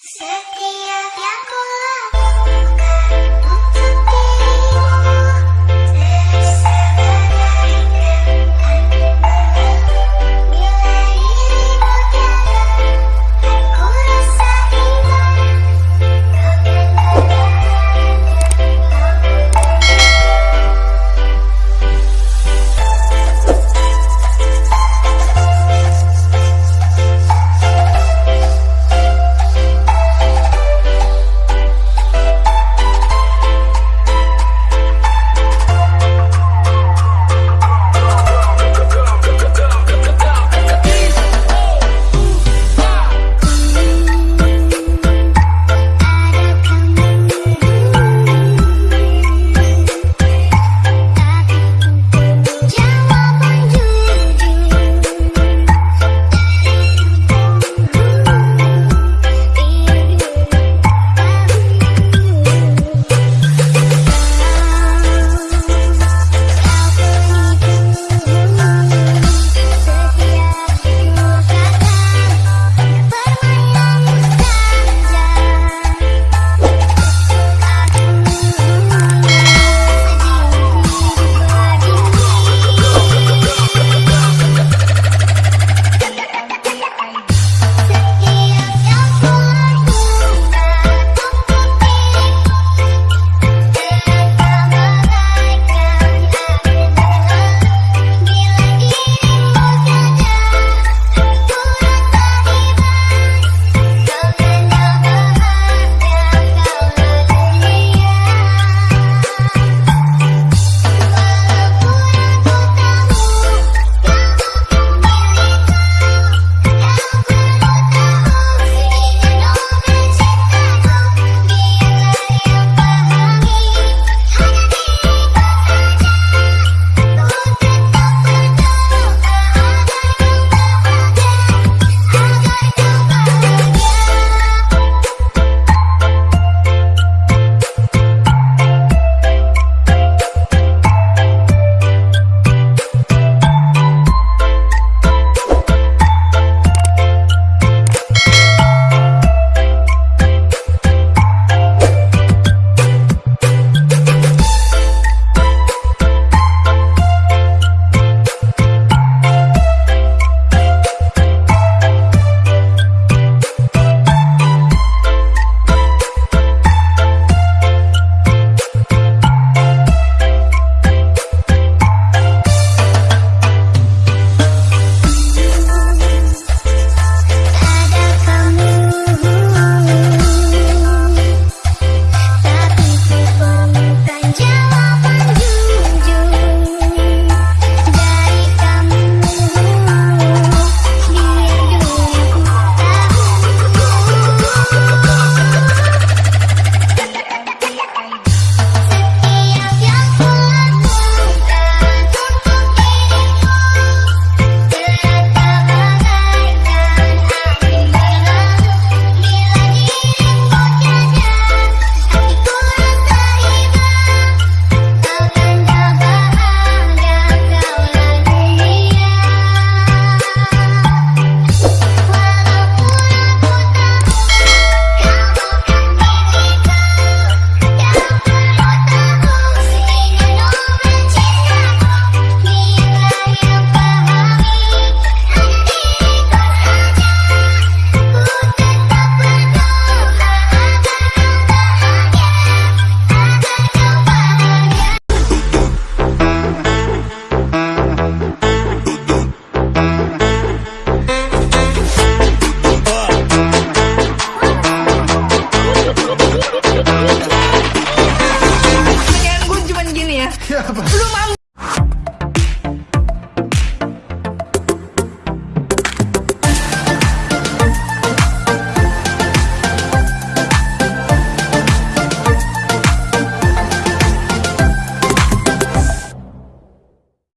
せ Pluma